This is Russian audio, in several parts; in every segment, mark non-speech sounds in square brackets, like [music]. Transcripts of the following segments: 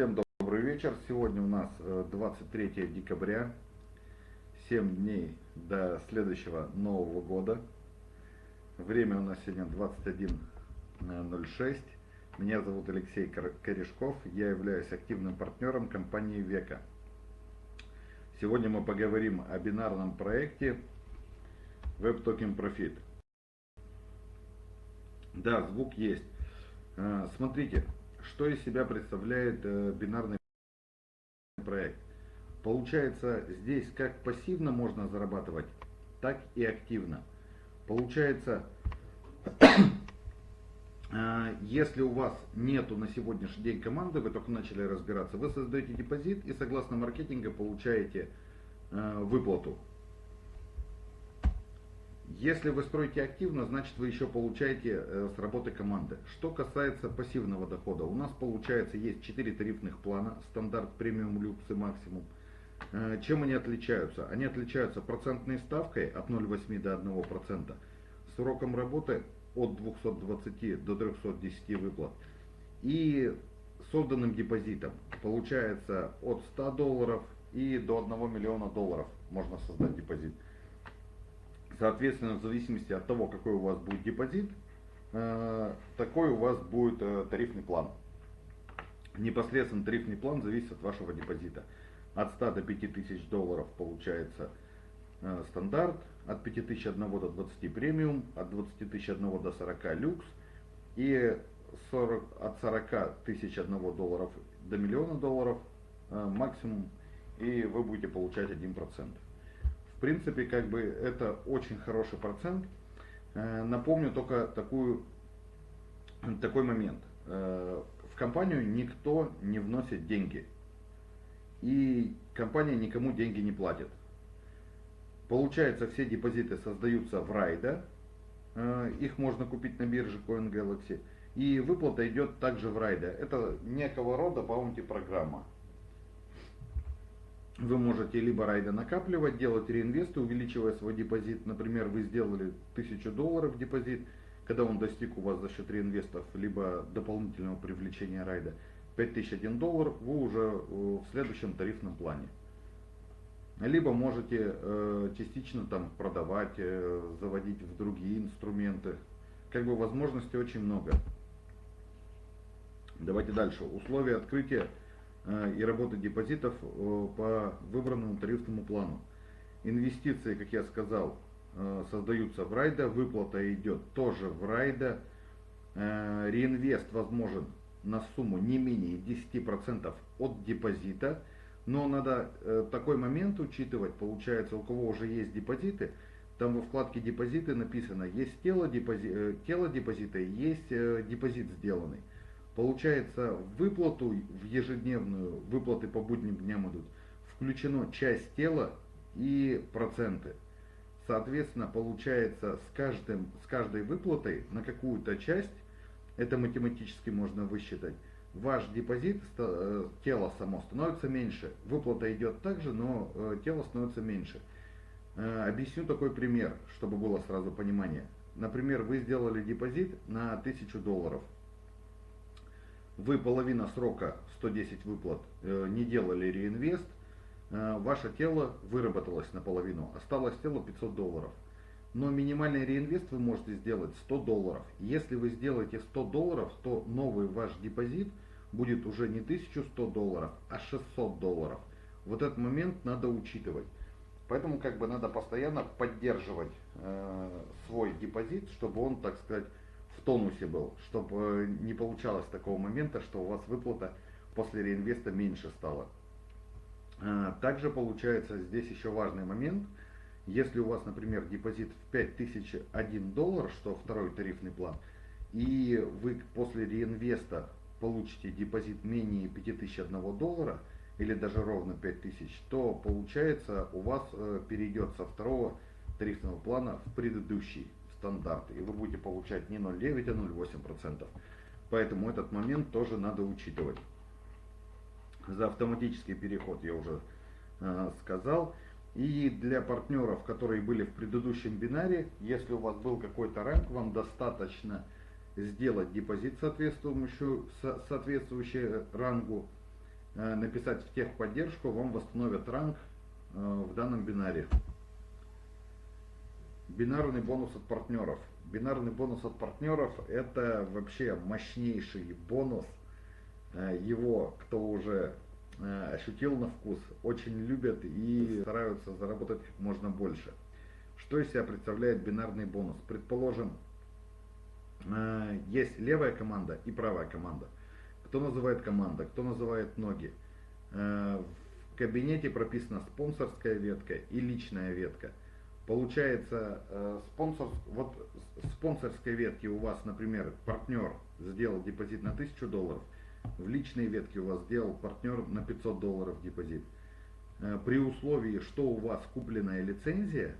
Всем добрый вечер. Сегодня у нас 23 э, декабря. 7 дней до следующего Нового года. Время у нас сегодня 21.06. Меня зовут Алексей Корешков. Я являюсь активным партнером компании Века. Сегодня мы поговорим о бинарном проекте Web Profit. Да, звук есть. Э, смотрите, что из себя представляет э, бинарный проект. Получается, здесь как пассивно можно зарабатывать, так и активно. Получается, [coughs] э, если у вас нету на сегодняшний день команды, вы только начали разбираться, вы создаете депозит и согласно маркетинга получаете э, выплату. Если вы строите активно, значит вы еще получаете э, с работы команды. Что касается пассивного дохода, у нас получается есть 4 тарифных плана, стандарт, премиум, люкс и максимум. Э, чем они отличаются? Они отличаются процентной ставкой от 0,8 до 1%, сроком работы от 220 до 310 выплат и созданным депозитом. Получается от 100 долларов и до 1 миллиона долларов можно создать депозит. Соответственно, в зависимости от того, какой у вас будет депозит, э, такой у вас будет э, тарифный план. Непосредственно тарифный план зависит от вашего депозита. От 100 до 5000 долларов получается э, стандарт, от 5001 до 20 премиум, от 20 тысяч 1 до 40 люкс и 40, от 40 тысяч 1 долларов до миллиона долларов максимум и вы будете получать 1%. В принципе, как бы это очень хороший процент. Э, напомню только такую, такой момент. Э, в компанию никто не вносит деньги. И компания никому деньги не платит. Получается, все депозиты создаются в райда. Э, их можно купить на бирже CoinGalaxy. И выплата идет также в райда. Это некого рода баунти программа вы можете либо райда накапливать, делать реинвесты, увеличивая свой депозит. Например, вы сделали 1000 долларов депозит, когда он достиг у вас за счет реинвестов, либо дополнительного привлечения райда 5001 доллар, вы уже э, в следующем тарифном плане. Либо можете э, частично там продавать, э, заводить в другие инструменты. Как бы возможностей очень много. Давайте дальше. Условия открытия и работы депозитов э, по выбранному тарифному плану. Инвестиции, как я сказал, э, создаются в райда, выплата идет тоже в райда, реинвест возможен на сумму не менее 10% от депозита, но надо такой момент учитывать, получается, у кого уже есть депозиты, там во вкладке депозиты написано, есть тело, депози, тело депозита, есть депозит сделанный. Получается, в выплату, в ежедневную, выплаты по будним дням идут, включено часть тела и проценты. Соответственно, получается, с, каждым, с каждой выплатой на какую-то часть, это математически можно высчитать, ваш депозит, э, тело само становится меньше. Выплата идет также, но э, тело становится меньше. Э, объясню такой пример, чтобы было сразу понимание. Например, вы сделали депозит на 1000 долларов вы половина срока 110 выплат э, не делали реинвест, э, ваше тело выработалось наполовину, осталось тело 500 долларов. Но минимальный реинвест вы можете сделать 100 долларов. Если вы сделаете 100 долларов, то новый ваш депозит будет уже не 1100 долларов, а 600 долларов. Вот этот момент надо учитывать. Поэтому как бы надо постоянно поддерживать э, свой депозит, чтобы он, так сказать, в тонусе был, чтобы э, не получалось такого момента, что у вас выплата после реинвеста меньше стала. А, также получается здесь еще важный момент. Если у вас, например, депозит в 5001 доллар, что второй тарифный план, и вы после реинвеста получите депозит менее 5001 доллара, или даже ровно 5000, то получается у вас э, перейдет со второго тарифного плана в предыдущий стандарты. И вы будете получать не 0,9, а 0,8%. Поэтому этот момент тоже надо учитывать. За автоматический переход я уже э, сказал. И для партнеров, которые были в предыдущем бинаре, если у вас был какой-то ранг, вам достаточно сделать депозит соответствующий, соответствующий рангу, э, написать в техподдержку, вам восстановят ранг э, в данном бинаре. Бинарный бонус от партнеров. Бинарный бонус от партнеров это вообще мощнейший бонус. Э, его, кто уже э, ощутил на вкус, очень любят и стараются заработать можно больше. Что из себя представляет бинарный бонус? Предположим, э, есть левая команда и правая команда. Кто называет команда, кто называет ноги. В кабинете прописана спонсорская ветка и личная ветка. Получается, э, спонсор, вот спонсорской ветке у вас, например, партнер сделал депозит на 1000 долларов, в личной ветке у вас сделал партнер на 500 долларов депозит. Э, при условии, что у вас купленная лицензия,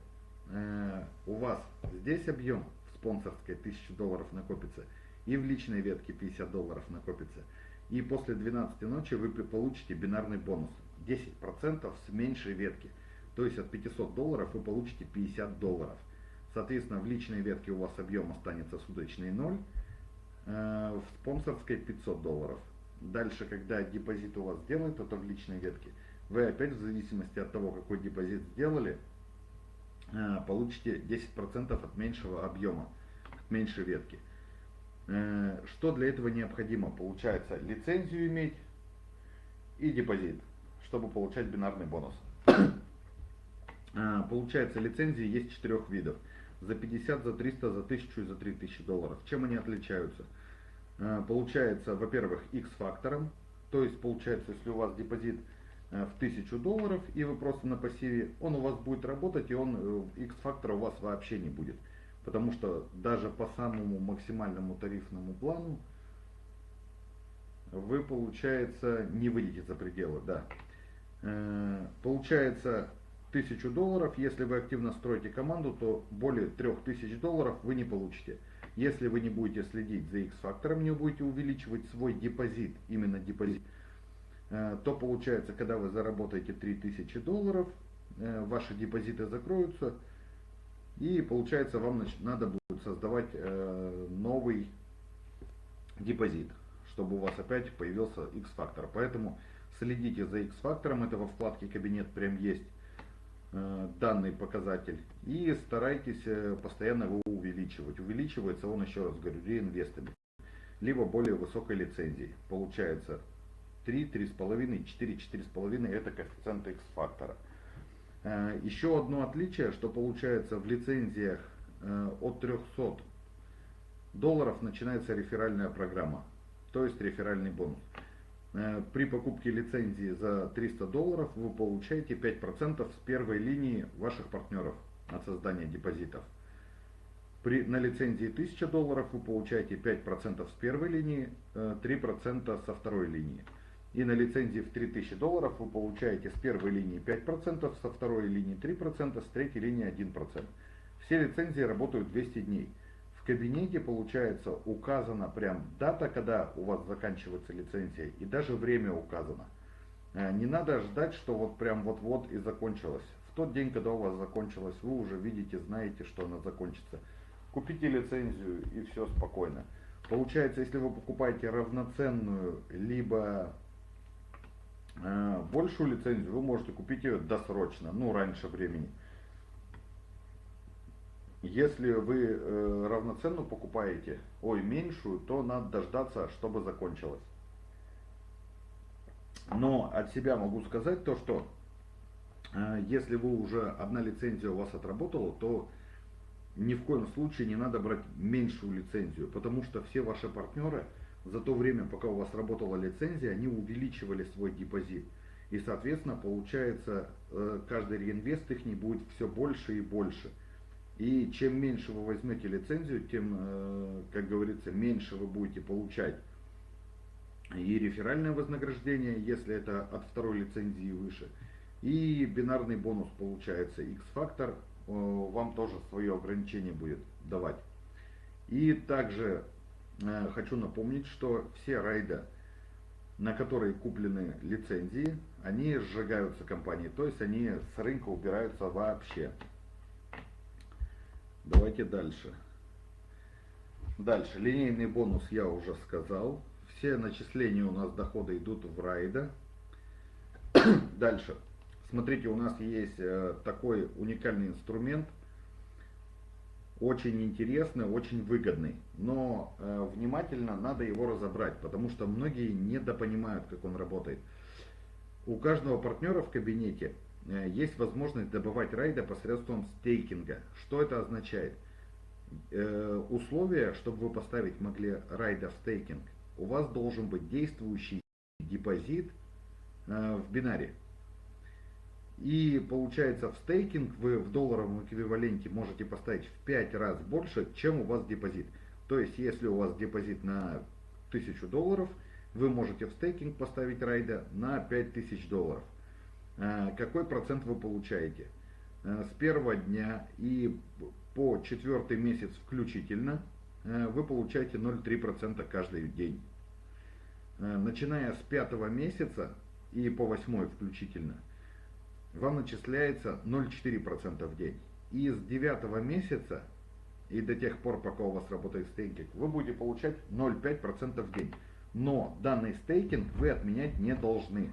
э, у вас здесь объем в спонсорской 1000 долларов накопится, и в личной ветке 50 долларов накопится. И после 12 ночи вы получите бинарный бонус 10% с меньшей ветки. То есть от 500 долларов вы получите 50 долларов. Соответственно, в личной ветке у вас объем останется суточный 0, э, в спонсорской 500 долларов. Дальше, когда депозит у вас сделают, это в личной ветке, вы опять в зависимости от того, какой депозит сделали, э, получите 10% от меньшего объема, от меньшей ветки. Э, что для этого необходимо? Получается лицензию иметь и депозит, чтобы получать бинарный бонус. А, получается, лицензии есть четырех видов. За 50, за 300, за 1000 и за 3000 долларов. Чем они отличаются? А, получается, во-первых, X-фактором. То есть, получается, если у вас депозит э, в 1000 долларов, и вы просто на пассиве, он у вас будет работать, и он X-фактора э, у вас вообще не будет. Потому что даже по самому максимальному тарифному плану вы, получается, не выйдете за пределы. Да. Э, получается, 1000 долларов. Если вы активно строите команду, то более 3000 долларов вы не получите. Если вы не будете следить за X-фактором, не будете увеличивать свой депозит, именно депозит, э, то получается, когда вы заработаете 3000 долларов, э, ваши депозиты закроются, и получается вам надо будет создавать э, новый депозит, чтобы у вас опять появился X-фактор. Поэтому следите за X-фактором, это во вкладке кабинет прям есть данный показатель и старайтесь э, постоянно его увеличивать. Увеличивается он, еще раз говорю, реинвестами, либо более высокой лицензией. Получается 3, 3,5, 4, 4,5 это коэффициент X-фактора. Э, еще одно отличие, что получается в лицензиях от 300 долларов начинается реферальная программа, то есть реферальный бонус. Э, при покупке лицензии за 300 долларов вы получаете 5% с первой линии ваших партнеров на создание депозитов. При, на лицензии 1000 долларов вы получаете 5% с первой линии, 3% э, со второй линии. И на лицензии в 3000 долларов вы получаете с первой линии 5%, со второй линии 3%, с третьей линии 1%. Все лицензии работают 200 дней в кабинете, получается, указана прям дата, когда у вас заканчивается лицензия, и даже время указано. Э, не надо ждать, что вот прям вот-вот и закончилось. В тот день, когда у вас закончилось, вы уже видите, знаете, что она закончится. Купите лицензию и все спокойно. Получается, если вы покупаете равноценную, либо э, большую лицензию, вы можете купить ее досрочно, ну раньше времени. Если вы э, равноценную покупаете, ой, меньшую, то надо дождаться, чтобы закончилось. Но от себя могу сказать то, что э, если вы уже одна лицензия у вас отработала, то ни в коем случае не надо брать меньшую лицензию, потому что все ваши партнеры за то время, пока у вас работала лицензия, они увеличивали свой депозит. И, соответственно, получается, э, каждый реинвест их не будет все больше и больше. И чем меньше вы возьмете лицензию, тем, э, как говорится, меньше вы будете получать и реферальное вознаграждение, если это от второй лицензии выше. И бинарный бонус получается X-фактор, э, вам тоже свое ограничение будет давать. И также э, хочу напомнить, что все райда, на которые куплены лицензии, они сжигаются компанией, то есть они с рынка убираются вообще. Давайте дальше. Дальше. Линейный бонус я уже сказал. Все начисления у нас дохода идут в райда. [clears throat] Дальше. Смотрите, у нас есть э, такой уникальный инструмент, очень интересный, очень выгодный, но э, внимательно надо его разобрать, потому что многие недопонимают, как он работает. У каждого партнера в кабинете есть возможность добывать райда посредством стейкинга. Что это означает? Э, условия, чтобы вы поставить могли райда в стейкинг, у вас должен быть действующий депозит э, в бинаре. И получается в стейкинг вы в долларовом эквиваленте можете поставить в 5 раз больше, чем у вас депозит. То есть если у вас депозит на 1000 долларов, вы можете в стейкинг поставить райда на 5000 долларов. А, какой процент вы получаете? А, с первого дня и по четвертый месяц включительно а, вы получаете 0,3% каждый день. Начиная с пятого месяца и по восьмой включительно – вам начисляется 0,4% в день. И с 9 месяца и до тех пор, пока у вас работает стейкинг, вы будете получать 0,5% в день. Но данный стейкинг вы отменять не должны.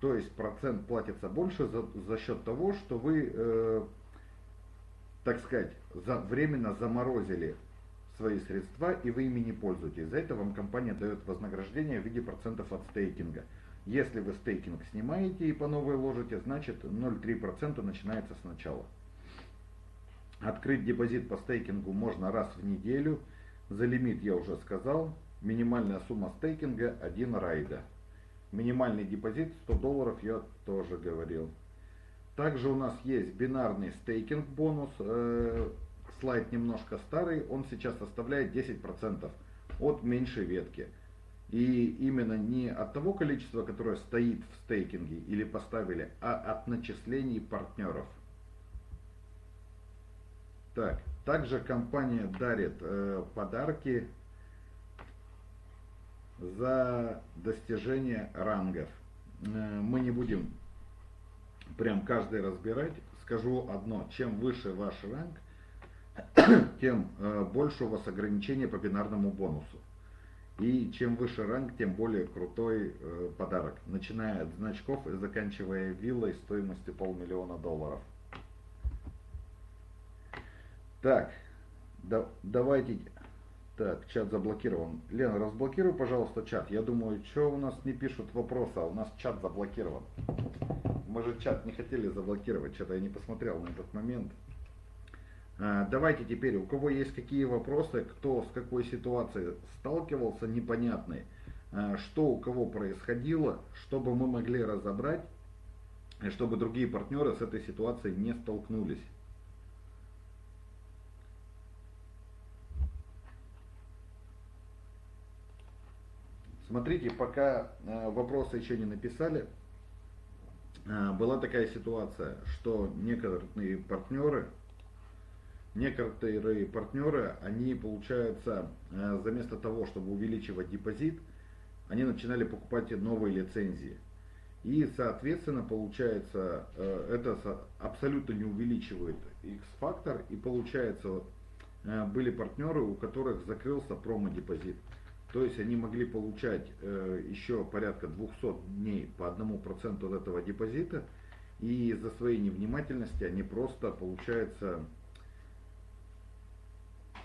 То есть процент платится больше за, за счет того, что вы, э, так сказать, за, временно заморозили свои средства и вы ими не пользуетесь. За это вам компания дает вознаграждение в виде процентов от стейкинга. Если вы стейкинг снимаете и по новой ложите, значит 0,3% начинается сначала. Открыть депозит по стейкингу можно раз в неделю. За лимит я уже сказал. Минимальная сумма стейкинга 1 райда. Минимальный депозит 100 долларов я тоже говорил. Также у нас есть бинарный стейкинг бонус. Э, слайд немножко старый. Он сейчас составляет 10% от меньшей ветки. И именно не от того количества, которое стоит в стейкинге или поставили, а от начислений партнеров. Так, также компания дарит э, подарки за достижение рангов. Э, мы не будем прям каждый разбирать. Скажу одно, чем выше ваш ранг, [coughs] тем э, больше у вас ограничения по бинарному бонусу. И чем выше ранг, тем более крутой э, подарок. Начиная от значков и заканчивая виллой стоимостью полмиллиона долларов. Так, да, давайте... Так, чат заблокирован. Лена, разблокируй, пожалуйста, чат. Я думаю, что у нас не пишут вопросы, а у нас чат заблокирован. Мы же чат не хотели заблокировать, что-то я не посмотрел на этот момент. А, давайте теперь, у кого есть какие вопросы, кто с какой ситуацией сталкивался непонятной, а, что у кого происходило, чтобы мы могли разобрать, и чтобы другие партнеры с этой ситуацией не столкнулись. Смотрите, пока а, вопросы еще не написали, была такая ситуация, что некоторые партнеры некоторые партнеры, они, получается, э, вместо того, чтобы увеличивать депозит, они начинали покупать новые лицензии. И, соответственно, получается, э, это абсолютно не увеличивает X-фактор. И, получается, э, были партнеры, у которых закрылся промо-депозит. То есть они могли получать еще порядка 200 дней по 1% от этого депозита. И из-за своей невнимательности они просто, получается,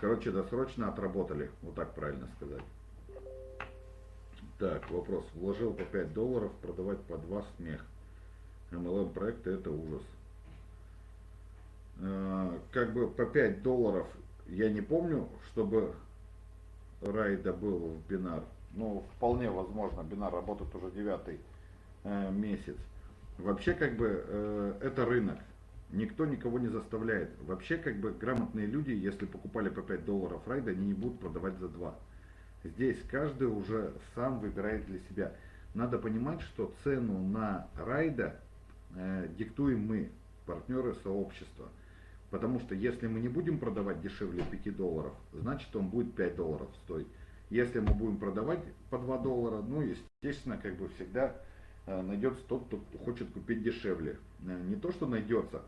Короче, досрочно отработали, вот так правильно сказать. Так, вопрос. Вложил по 5 долларов, продавать по 2 смех. MLM проекты это ужас. Э, как бы по 5 долларов я не помню, чтобы райда был в бинар. Ну, вполне возможно, бинар работает уже девятый э, месяц. Вообще, как бы, э, это рынок. Никто никого не заставляет. Вообще, как бы, грамотные люди, если покупали по 5 долларов райда, они не будут продавать за 2. Здесь каждый уже сам выбирает для себя. Надо понимать, что цену на райда э, диктуем мы, партнеры сообщества. Потому что если мы не будем продавать дешевле 5 долларов, значит он будет 5 долларов стоить. Если мы будем продавать по 2 доллара, ну, естественно, как бы всегда э, найдется тот, кто хочет купить дешевле. Э, не то, что найдется,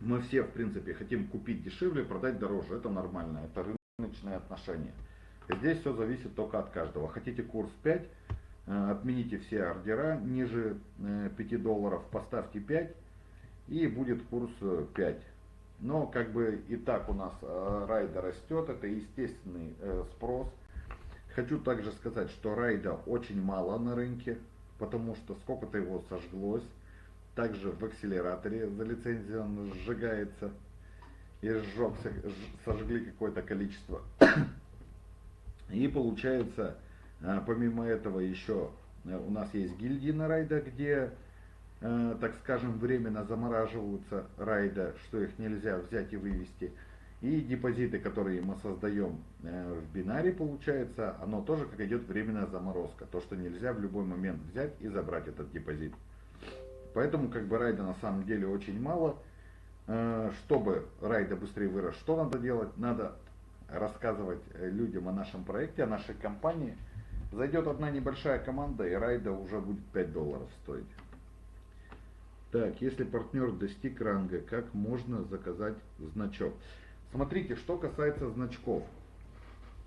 мы все, в принципе, хотим купить дешевле, продать дороже. Это нормально, это рыночные отношения. Здесь все зависит только от каждого. Хотите курс 5, отмените все ордера ниже 5 долларов, поставьте 5 и будет курс 5. Но как бы и так у нас райда растет, это естественный спрос. Хочу также сказать, что райда очень мало на рынке, потому что сколько-то его сожглось. Также в акселераторе за лицензию он сжигается и сжегся, сожгли какое-то количество. [coughs] И получается, а, помимо этого еще э, у нас есть гильдии на райда, где, э, так скажем, временно замораживаются райда, что их нельзя взять и вывести. И депозиты, которые мы создаем э, в бинаре, получается, оно тоже как идет временная заморозка. То, что нельзя в любой момент взять и забрать этот депозит. Поэтому как бы райда на самом деле очень мало. Э, чтобы райда быстрее вырос, что надо делать? Надо рассказывать людям о нашем проекте, о нашей компании. Зайдет одна небольшая команда, и райда уже будет 5 долларов стоить. Так, если партнер достиг ранга, как можно заказать значок? Смотрите, что касается значков.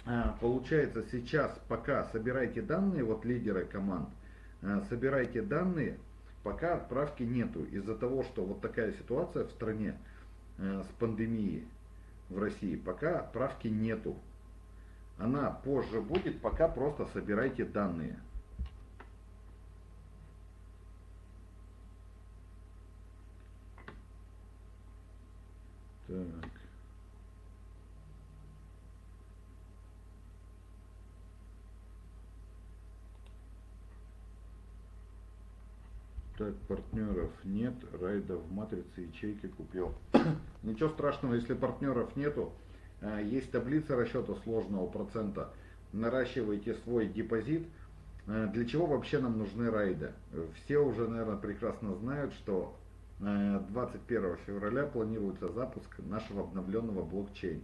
А, получается сейчас, пока собирайте данные, вот лидеры команд, а, собирайте данные, пока отправки нету. Из-за того, что вот такая ситуация в стране а, с пандемией в России, пока отправки нету. Она позже будет, пока просто собирайте данные. Так. Так, партнеров нет, райда в матрице ячейки купил. [coughs] Ничего страшного, если партнеров нету. Э, есть таблица расчета сложного процента. Наращивайте свой депозит. Э, для чего вообще нам нужны райды? Все уже, наверное, прекрасно знают, что 21 э, февраля планируется запуск нашего обновленного блокчейн.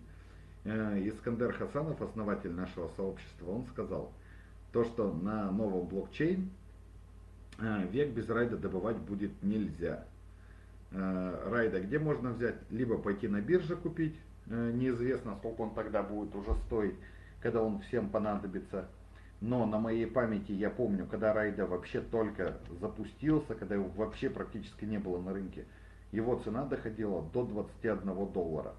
Искандер Хасанов, основатель нашего сообщества, он сказал, то, что на новом блокчейн а, век без райда добывать будет нельзя. А, райда где можно взять? Либо пойти на бирже купить, неизвестно сколько он тогда будет уже стоить, когда он всем понадобится. Но на моей памяти я помню, когда райда вообще только запустился, когда его вообще практически не было на рынке, его цена доходила до 21 доллара.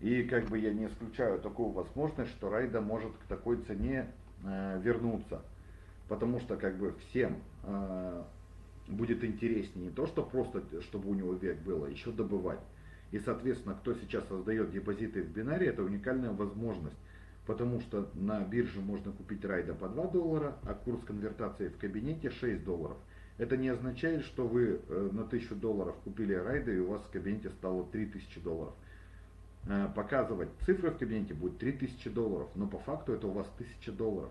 И как бы я не исключаю такую возможность, что райда может к такой цене э, вернуться потому что как бы всем э, будет интереснее не то, что просто, чтобы у него век было, еще добывать. И, соответственно, кто сейчас создает депозиты в бинаре, это уникальная возможность. Потому что на бирже можно купить райда по 2 доллара, а курс конвертации в кабинете 6 долларов. Это не означает, что вы э, на 1000 долларов купили райда и у вас в кабинете стало 3000 долларов. Э, показывать цифры в кабинете будет 3000 долларов, но по факту это у вас 1000 долларов.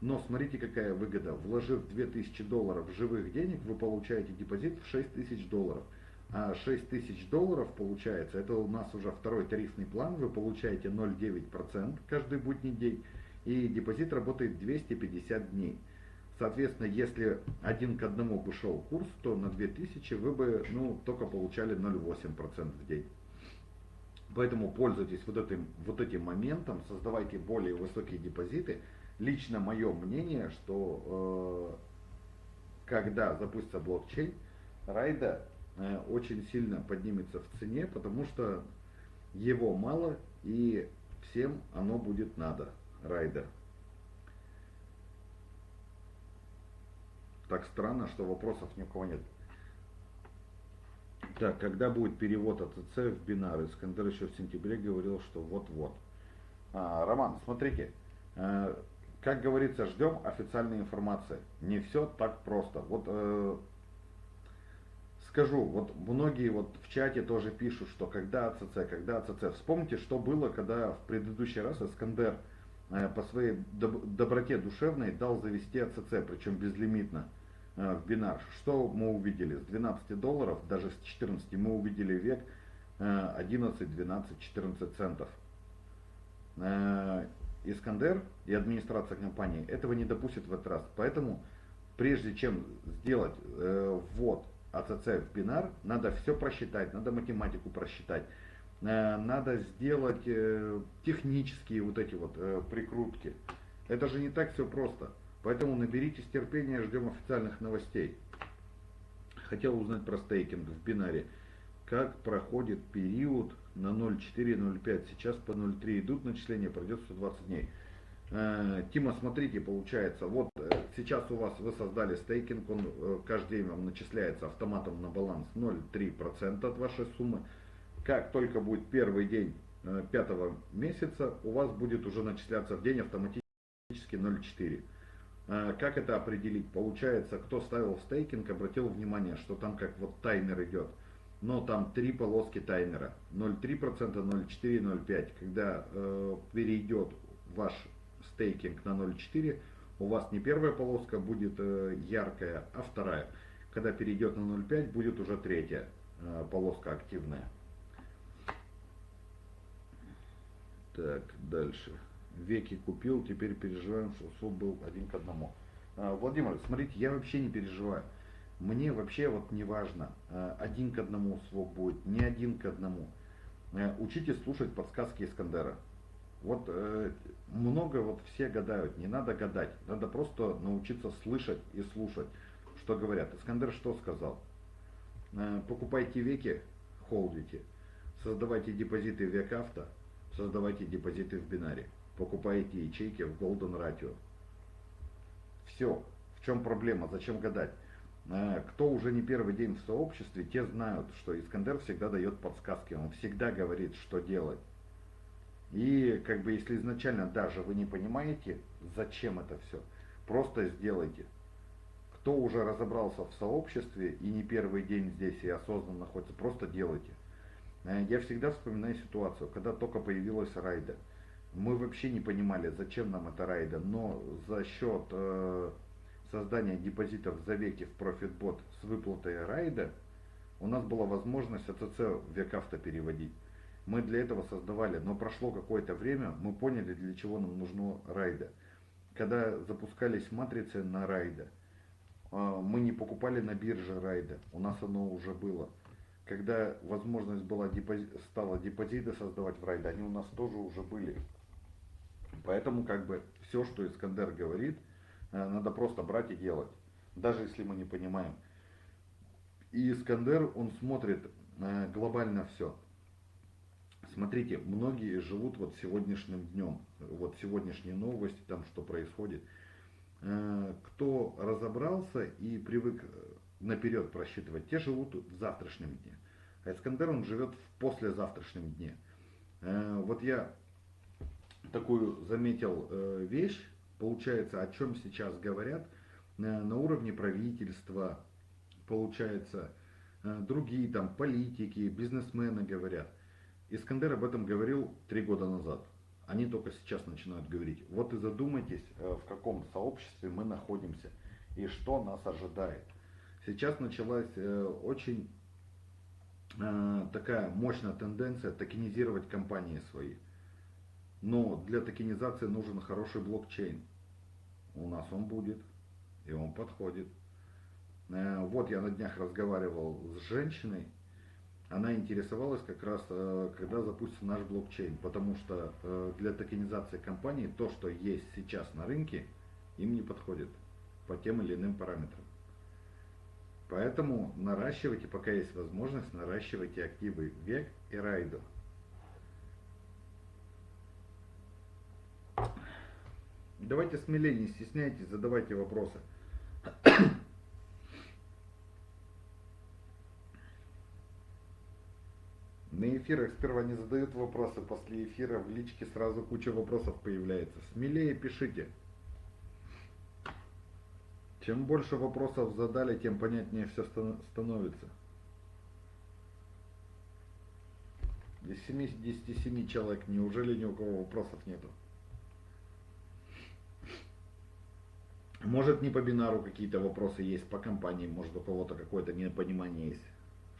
Но смотрите, какая выгода. Вложив 2000 долларов живых денег, вы получаете депозит в 6000 долларов. А 6000 долларов получается, это у нас уже второй тарифный план, вы получаете 0,9% каждый будний день, и депозит работает 250 дней. Соответственно, если один к одному бы шел курс, то на 2000 вы бы ну, только получали 0,8% в день. Поэтому пользуйтесь вот этим, вот этим моментом, создавайте более высокие депозиты, лично мое мнение, что э, когда запустится блокчейн, райда очень сильно поднимется в цене, потому что его мало и всем оно будет надо, райда. Так странно, что вопросов ни у кого нет. Так, когда будет перевод АЦЦ в бинар? Искандер еще в сентябре говорил, что вот-вот. А, Роман, смотрите, э, как говорится, ждем официальной информации. Не все так просто. Вот э, скажу, вот многие вот в чате тоже пишут, что когда АЦЦ, когда АЦЦ. Вспомните, что было, когда в предыдущий раз Искандер э, по своей доб доброте душевной дал завести АЦЦ, причем безлимитно э, в бинар. Что мы увидели? С 12 долларов, даже с 14 мы увидели век э, 11, 12, 14 центов. Э, Искандер и администрация компании этого не допустит в этот раз. Поэтому, прежде чем сделать э, ввод АЦЦ в бинар, надо все просчитать, надо математику просчитать, э, надо сделать э, технические вот эти вот э, прикрутки. Это же не так все просто. Поэтому наберитесь терпения, ждем официальных новостей. Хотел узнать про стейкинг в бинаре. Как проходит период на 0.4.05? Сейчас по 0.3 идут начисления, пройдет 120 дней. Э, Тима, смотрите, получается, вот э, сейчас у вас вы создали стейкинг, он э, каждый день вам начисляется автоматом на баланс 0,3% от вашей суммы. Как только будет первый день пятого месяца, у вас будет уже начисляться в день автоматически 0,4%. Как это определить? Получается, кто ставил стейкинг, обратил внимание, что там как вот таймер идет. Но там три полоски таймера. 0,3%, 0,4, 0,5. Когда э, перейдет ваш стейкинг на 0.4, у вас не первая полоска будет э, яркая, а вторая. Когда перейдет на 0.5, будет уже третья э, полоска активная. Так, дальше. Веки купил, теперь переживаем, что суп был один к одному. Э, Владимир, смотрите, я вообще не переживаю. Мне вообще вот не важно, один к одному свок будет, не один к одному. Учитесь слушать подсказки Искандера. Вот э, много вот все гадают, не надо гадать, надо просто научиться слышать и слушать, что говорят. Искандер что сказал? Э, покупайте веки, холдите, создавайте депозиты в векавто, создавайте депозиты в бинаре, покупайте ячейки в Golden Ratio. Все. В чем проблема? Зачем гадать? Э, кто уже не первый день в сообществе, те знают, что Искандер всегда дает подсказки, он всегда говорит, что делать. И как бы если изначально даже вы не понимаете, зачем это все, просто сделайте. Кто уже разобрался в сообществе и не первый день здесь и осознанно находится, просто делайте. Э, я всегда вспоминаю ситуацию, когда только появилась райда. Мы вообще не понимали, зачем нам эта райда, но за счет э, создания депозитов за веки в ProfitBot с выплатой райда, у нас была возможность АЦЦ векавто переводить. Мы для этого создавали, но прошло какое-то время, мы поняли, для чего нам нужно райда. Когда запускались матрицы на райда, а, мы не покупали на бирже райда, у нас оно уже было. Когда возможность была депозит, стала депозиты создавать в райда, они у нас тоже уже были. Поэтому как бы все, что Искандер говорит, э, надо просто брать и делать, даже если мы не понимаем. И Искандер, он смотрит э, глобально все. Смотрите, многие живут вот сегодняшним днем, вот сегодняшние новости, там что происходит. Э, кто разобрался и привык наперед просчитывать, те живут в завтрашнем дне. А Искандер, он живет в послезавтрашнем дне. Э, вот я такую заметил э, вещь, получается, о чем сейчас говорят на уровне правительства, получается, другие там политики, бизнесмены говорят. Искандер об этом говорил три года назад. Они только сейчас начинают говорить. Вот и задумайтесь, э, в каком сообществе мы находимся и что нас ожидает. Сейчас началась э, очень э, такая мощная тенденция токенизировать компании свои. Но для токенизации нужен хороший блокчейн. У нас он будет, и он подходит. Вот я на днях разговаривал с женщиной, она интересовалась как раз, э, когда запустится наш блокчейн, потому что э, для токенизации компании то, что есть сейчас на рынке, им не подходит по тем или иным параметрам. Поэтому наращивайте, пока есть возможность, наращивайте активы ВЕК и Райдо. Давайте смелее, не стесняйтесь, задавайте вопросы. На эфирах сперва не задают вопросы, после эфира в личке сразу куча вопросов появляется. Смелее пишите. Чем больше вопросов задали, тем понятнее все становится. Из 77 человек, неужели ни у кого вопросов нету? Может не по бинару какие-то вопросы есть, по компании, может у кого-то какое-то непонимание есть.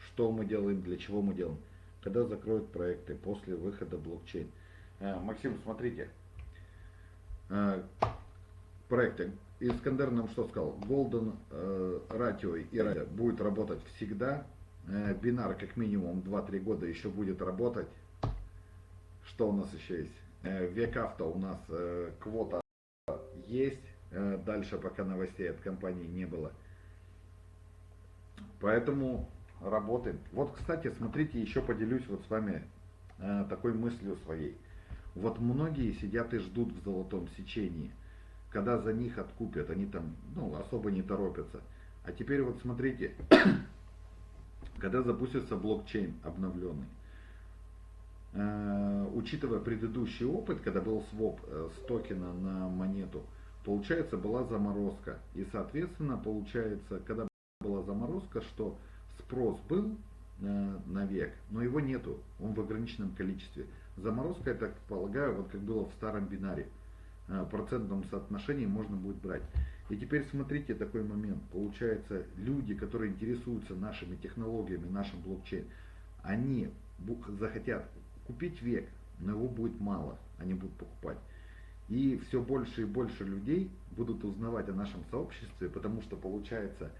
Что мы делаем, для чего мы делаем когда закроют проекты после выхода блокчейн. Э, Максим, смотрите, э, проекты. Искандер нам что сказал? Golden Ratio э, и Ratio будет работать всегда. Бинар как минимум 2-3 года еще будет работать. Что у нас еще есть? Век авто у нас квота есть. дальше, пока новостей от компании не было. Поэтому работаем. Вот, кстати, смотрите, еще поделюсь вот с вами э, такой мыслью своей. Вот многие сидят и ждут в золотом сечении, когда за них откупят, они там ну, особо не торопятся. А теперь вот смотрите, [coughs] когда запустится блокчейн обновленный, э, учитывая предыдущий опыт, когда был своп э, с токена на монету, получается была заморозка. И соответственно получается, когда была заморозка, что спрос был э, на век, но его нету, он в ограниченном количестве. Заморозка, я так полагаю, вот как было в старом бинаре. Э, процентном соотношении можно будет брать. И теперь смотрите такой момент. Получается, люди, которые интересуются нашими технологиями, нашим блокчейн, они захотят купить век, но его будет мало, они будут покупать. И все больше и больше людей будут узнавать о нашем сообществе, потому что получается,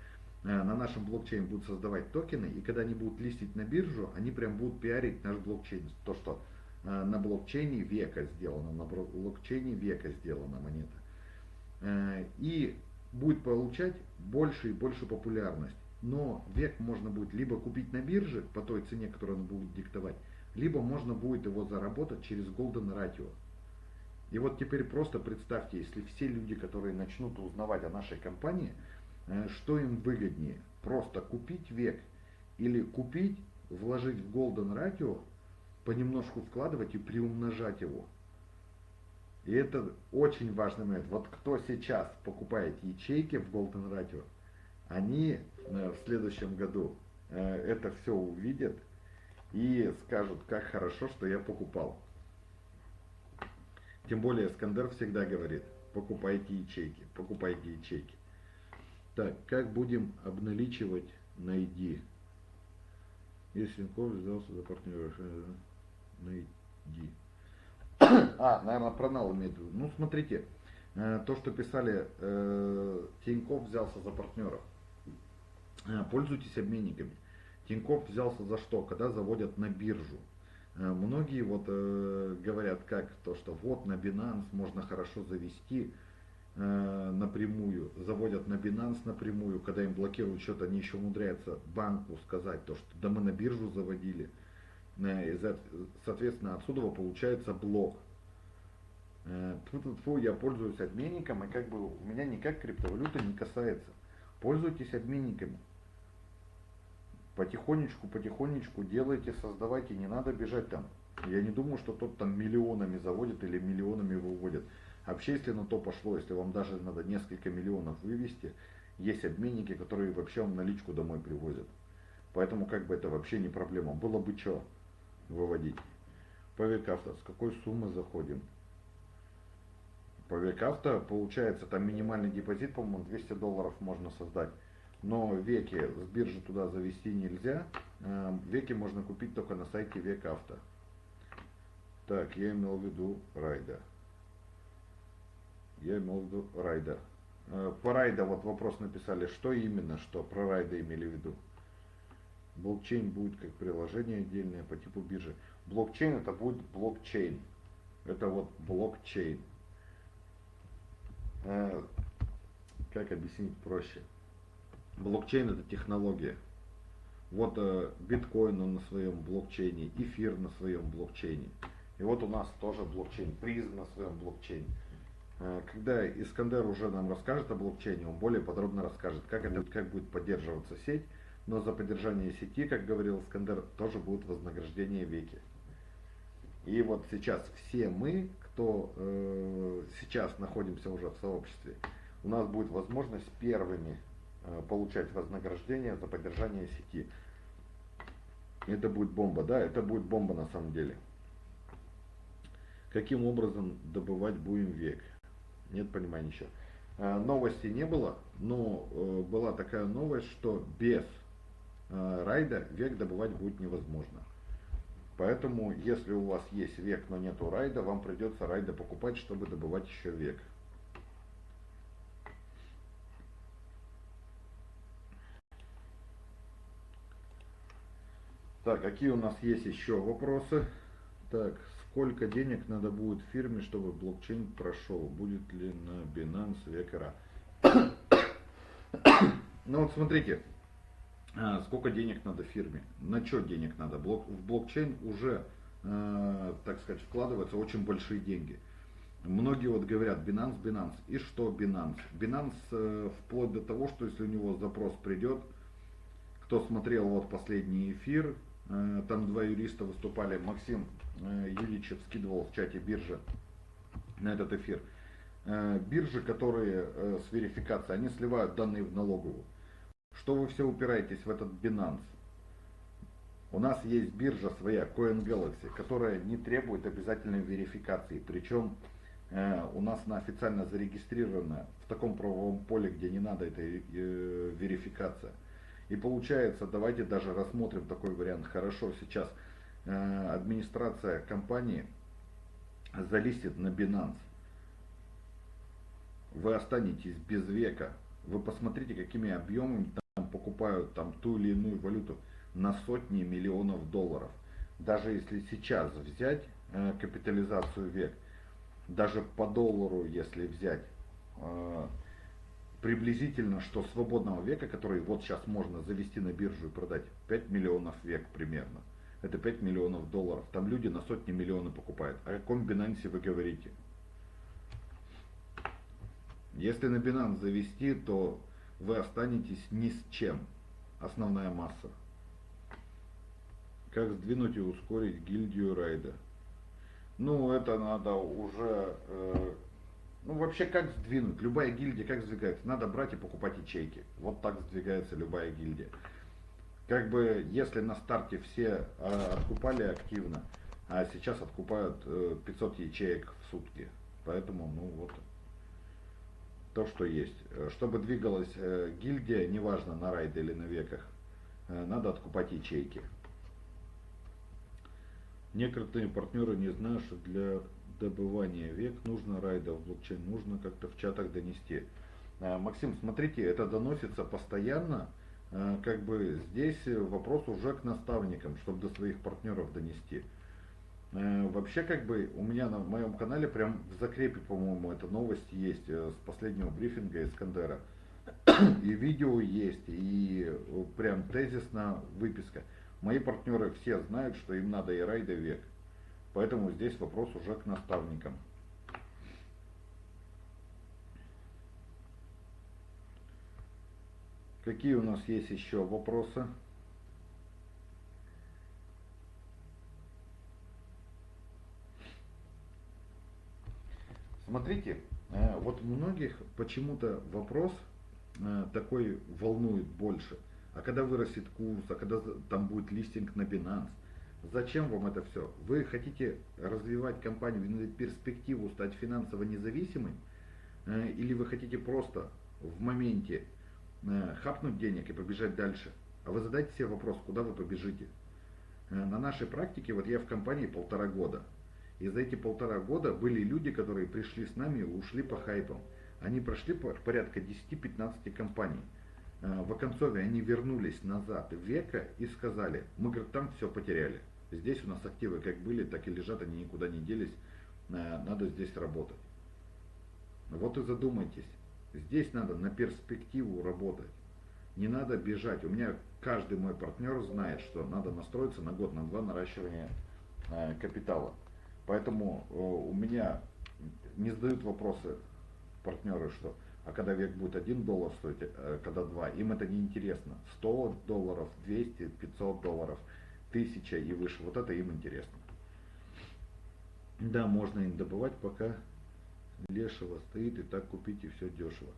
на нашем блокчейне будут создавать токены, и когда они будут листить на биржу, они прям будут пиарить наш блокчейн. То, что э, на блокчейне века сделано, на блокчейне века сделана монета. Э, и будет получать больше и больше популярность. Но век можно будет либо купить на бирже по той цене, которую он будет диктовать, либо можно будет его заработать через Golden Ratio. И вот теперь просто представьте, если все люди, которые начнут узнавать о нашей компании, э, что им выгоднее, просто купить век или купить, вложить в Golden Ratio, понемножку вкладывать и приумножать его. И это очень важный момент. Вот кто сейчас покупает ячейки в Golden Radio, они э, в следующем году э, это все увидят и скажут, как хорошо, что я покупал. Тем более Скандер всегда говорит, покупайте ячейки, покупайте ячейки. Так, как будем обналичивать на ID? Если Тинькофф взялся за партнера, на ID. А, наверное, про нал имеет в виду. Ну, смотрите, э, то, что писали, э, Тиньков взялся за партнеров. Э, пользуйтесь обменниками. Тиньков взялся за что? Когда заводят на биржу. Многие вот говорят, как то, что вот на Binance можно хорошо завести напрямую, заводят на Binance напрямую, когда им блокируют счет, они еще умудряются банку сказать то, что да мы на биржу заводили. Э, соответственно, отсюда получается блок. Э, Фу, я пользуюсь обменником, и как бы у меня никак криптовалюта не касается. Пользуйтесь обменниками. Потихонечку, потихонечку делайте, создавайте, не надо бежать там. Я не думаю, что тот там миллионами заводит или миллионами выводит. Вообще, если на то пошло, если вам даже надо несколько миллионов вывести, есть обменники, которые вообще вам наличку домой привозят. Поэтому как бы это вообще не проблема. Было бы что выводить. По векавто с какой суммы заходим? По векавто получается там минимальный депозит, по-моему, 200 долларов можно создать. Но веки с биржи туда завести нельзя. Э, веки можно купить только на сайте Векавто. Так, я имел в виду райда. Я имел в виду райда. Э, по райда вот вопрос написали, что именно, что про райда имели в виду. Блокчейн будет как приложение отдельное по типу биржи. Блокчейн это будет блокчейн. Это вот блокчейн. Э, как объяснить проще? Блокчейн это технология. Вот э, биткоин он на своем блокчейне, эфир на своем блокчейне. И вот у нас тоже блокчейн, призм на своем блокчейне. Э, когда Искандер уже нам расскажет о блокчейне, он более подробно расскажет, как, это, как будет поддерживаться сеть, но за поддержание сети, как говорил Скандер, тоже будет вознаграждение веки. И вот сейчас все мы, кто э, сейчас находимся уже в сообществе, у нас будет возможность первыми э, получать вознаграждение за поддержание сети. Это будет бомба, да, это будет бомба на самом деле. Каким образом добывать будем век? Нет понимания еще. Э, новости не было, но э, была такая новость, что без Э, райда век добывать будет невозможно. Поэтому, если у вас есть век, но нету райда, вам придется райда покупать, чтобы добывать еще век. Так, какие у нас есть еще вопросы? Так, Сколько денег надо будет фирме, чтобы блокчейн прошел? Будет ли на Binance векера? Ну вот смотрите, а, сколько денег надо фирме, на что денег надо. Блок, в блокчейн уже, э, так сказать, вкладываются очень большие деньги. Многие вот говорят Binance, Binance. И что Binance? Binance э, вплоть до того, что если у него запрос придет, кто смотрел вот последний эфир, э, там два юриста выступали, Максим Юличев скидывал в чате биржи на этот эфир. Э, биржи, которые э, с верификацией, они сливают данные в налоговую. Что вы все упираетесь в этот Binance? У нас есть биржа своя, CoinGalaxy, которая не требует обязательной верификации. Причем э, у нас она официально зарегистрирована в таком правовом поле, где не надо этой э, верификация. И получается, давайте даже рассмотрим такой вариант. Хорошо, сейчас э, администрация компании залистит на Binance. Вы останетесь без века. Вы посмотрите, какими объемами там покупают там ту или иную валюту на сотни миллионов долларов. Даже если сейчас взять э, капитализацию век, даже по доллару, если взять, э, приблизительно, что свободного века, который вот сейчас можно завести на биржу и продать, 5 миллионов век примерно. Это 5 миллионов долларов. Там люди на сотни миллионов покупают. О каком Binance вы говорите? Если на Binance завести, то вы останетесь ни с чем. Основная масса. Как сдвинуть и ускорить гильдию райда? Ну, это надо уже... Э, ну, вообще, как сдвинуть? Любая гильдия как сдвигается? Надо брать и покупать ячейки. Вот так сдвигается любая гильдия. Как бы, если на старте все э, откупали активно, а сейчас откупают э, 500 ячеек в сутки. Поэтому, ну, вот то, что есть. Э, чтобы двигалась э, гильдия, неважно на райде или на веках, э, надо откупать ячейки. Некоторые партнеры не знают, что для добывания век нужно райда в блокчейн, нужно как-то в чатах донести. Максим, смотрите, это доносится постоянно, как бы здесь вопрос уже к наставникам, чтобы до своих партнеров донести. Э, вообще, как бы, у меня на моем канале прям в закрепе, по-моему, эта новость есть э, с последнего брифинга Искандера. [coughs] И видео есть, и э, прям тезисная выписка. Мои партнеры все знают, что им надо и райда век. Поэтому здесь вопрос уже к наставникам. Какие у нас есть еще вопросы? Смотрите, э, вот многих почему-то вопрос э, такой волнует больше. А когда вырастет курс, а когда там будет листинг на Binance, зачем вам это все? Вы хотите развивать компанию, видите перспективу стать финансово независимым? Э, или вы хотите просто в моменте хапнуть денег и побежать дальше? А вы задайте себе вопрос, куда вы побежите? На нашей практике, вот я в компании полтора года, и за эти полтора года были люди, которые пришли с нами и ушли по хайпам. Они прошли порядка 10-15 компаний. Э, в Оконцове они вернулись назад в века и сказали, мы говорит, там все потеряли. Здесь у нас активы как были, так и лежат, они никуда не делись. Э, надо здесь работать. Вот и задумайтесь. Здесь надо на перспективу работать. Не надо бежать. У меня каждый мой партнер знает, что надо настроиться на год, на два наращивания э, капитала. Поэтому э, у меня не задают вопросы партнеры, что а когда век будет 1 доллар стоить, э, когда 2, им это не интересно. 100 долларов, 200, 500 долларов, 1000 и выше, вот это им интересно. Да, можно им добывать, пока лешего стоит, и так купить, и все дешево.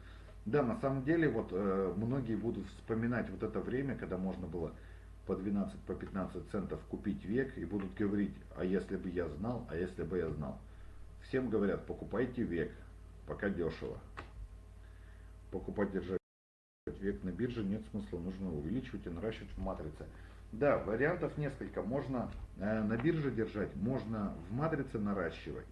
Да, на самом деле, вот э, многие будут вспоминать вот это время, когда можно было по 12, по 15 центов купить век и будут говорить, а если бы я знал, а если бы я знал. Всем говорят, покупайте век, пока дешево. Покупать, держать век на бирже нет смысла, нужно увеличивать и наращивать в матрице. Да, вариантов несколько. Можно э, на бирже держать, можно в матрице наращивать.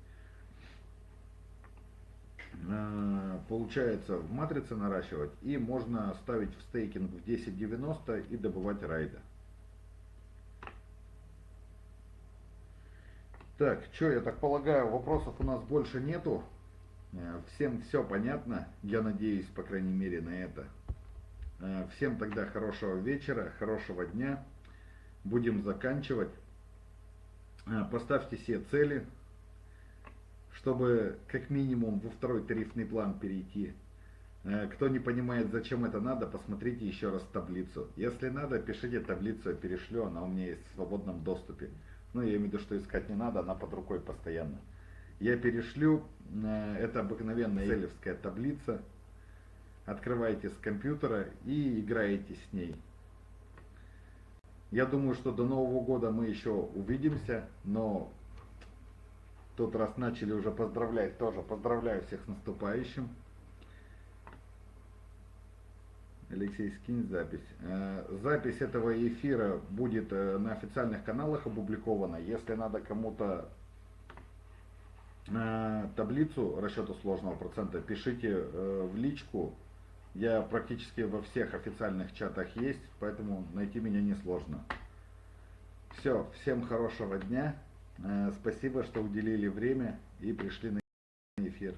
Э, получается в матрице наращивать и можно ставить в стейкинг в 10.90 и добывать райда. Так, что, я так полагаю, вопросов у нас больше нету. Э, Всем все понятно, я надеюсь, по крайней мере, на это. Э, Всем тогда хорошего вечера, хорошего дня. Будем заканчивать. Поставьте себе цели, чтобы как минимум во второй тарифный план перейти. Э, Кто не понимает, зачем это надо, посмотрите еще раз таблицу. Если надо, пишите таблицу, я перешлю, она у меня есть в свободном доступе. Ну, я имею в виду, что искать не надо, она под рукой постоянно. Я перешлю, э, это обыкновенная селевская таблица. Открываете с компьютера и играете с ней. Я думаю, что до Нового года мы еще увидимся, но тут раз начали уже поздравлять, тоже поздравляю всех с наступающим. Алексей, скинь запись. Э, Запись этого эфира будет э, на официальных каналах опубликована. Если надо кому-то э, таблицу расчета сложного процента, пишите в личку. Я практически во всех официальных чатах есть, поэтому найти меня несложно. Все, всем хорошего дня. Спасибо, что уделили время и пришли на эфир.